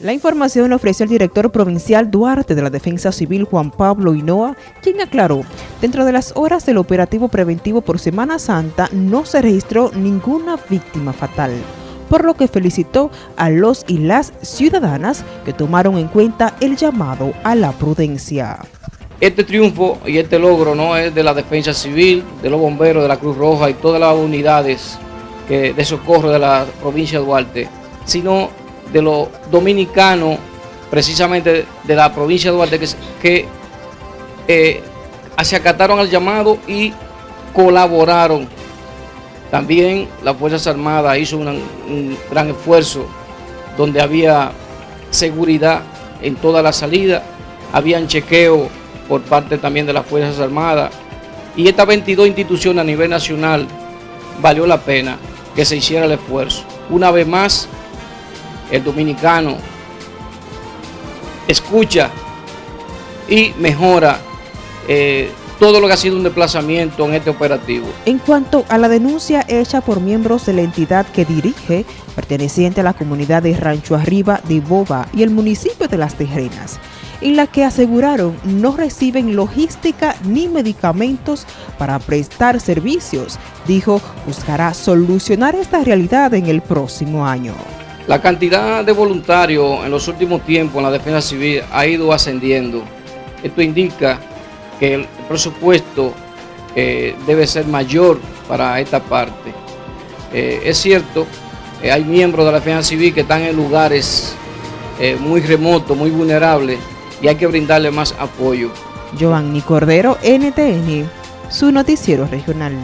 La información la ofreció el director provincial Duarte de la Defensa Civil Juan Pablo Hinoa, quien aclaró, dentro de las horas del operativo preventivo por Semana Santa no se registró ninguna víctima fatal, por lo que felicitó a los y las ciudadanas que tomaron en cuenta el llamado a la prudencia. Este triunfo y este logro no es de la Defensa Civil, de los bomberos, de la Cruz Roja y todas las unidades de socorro de la provincia de Duarte, sino de los dominicanos, precisamente de la provincia de Duarte, que, que eh, se acataron al llamado y colaboraron. También las Fuerzas Armadas hizo un gran esfuerzo donde había seguridad en toda la salida, habían chequeo por parte también de las Fuerzas Armadas y estas 22 instituciones a nivel nacional valió la pena que se hiciera el esfuerzo. Una vez más, el dominicano escucha y mejora eh, todo lo que ha sido un desplazamiento en este operativo. En cuanto a la denuncia hecha por miembros de la entidad que dirige, perteneciente a la comunidad de Rancho Arriba de Boba y el municipio de Las Tejerenas, en la que aseguraron no reciben logística ni medicamentos para prestar servicios, dijo buscará solucionar esta realidad en el próximo año. La cantidad de voluntarios en los últimos tiempos en la defensa civil ha ido ascendiendo. Esto indica que el presupuesto eh, debe ser mayor para esta parte. Eh, es cierto, eh, hay miembros de la defensa civil que están en lugares muy remotos, muy vulnerables, y hay que brindarle más apoyo. Giovanni Cordero, NTN, su noticiero regional.